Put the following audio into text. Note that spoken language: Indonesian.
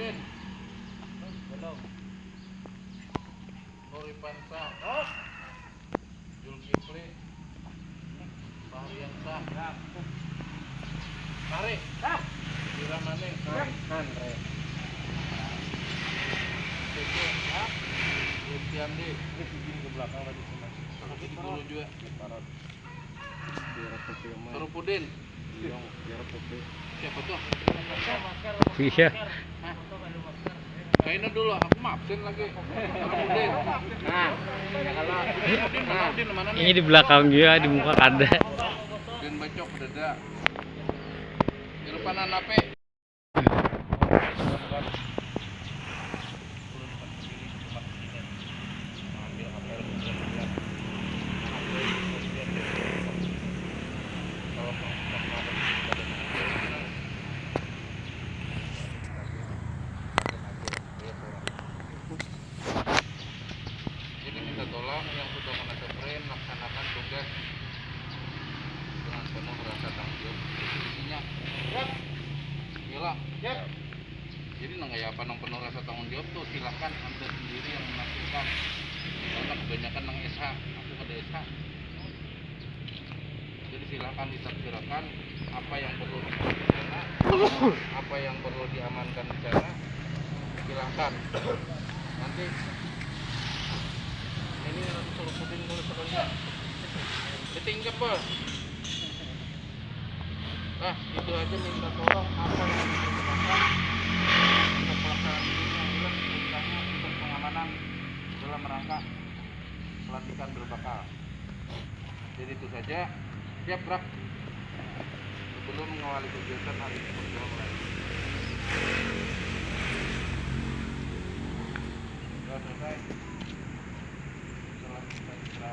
Sarpudin belum. Nuri Pansa oh. Zulkifli. Fahriansah siap Mari. Siap Diramane nan re. Teko ya. Yutiandi. Ini begini ke belakang tadi sama Ini dulu juga. Parot. Biar kopi emang Sarpudin Iyong, biar kopi Siapa tuh? Iya. Kayaknya dulu aku mabsen lagi nah? Ini di belakang juga, di muka kada. Udin bacok dada Di depanan apa? Jadi minta tolong yang sudah menata frame tugas dengan penuh rasa tanggung jawab. Isinya, gila. Jadi nang ya apa nang penuh rasa tanggung jawab tuh silahkan anda sendiri yang menafsirkan. Karena kebanyakan nang SH, aku ada SH. Jadi silahkan ditafsirkan apa yang perlu di sana, apa yang perlu diamankan di sana. Silahkan. Nanti ini nanti suruh puding dulu sebenarnya ditingkap bos nah itu aja minta tolong. Apa yang diperlukan untuk pelaksanaan ini yang jelas perintahnya untuk pengamanan dalam rangka pelantikan berbakal? Jadi itu saja. Siap gerak sebelum mengawali kegiatan hari ini sudah mulai sudah selesai? Setelah kita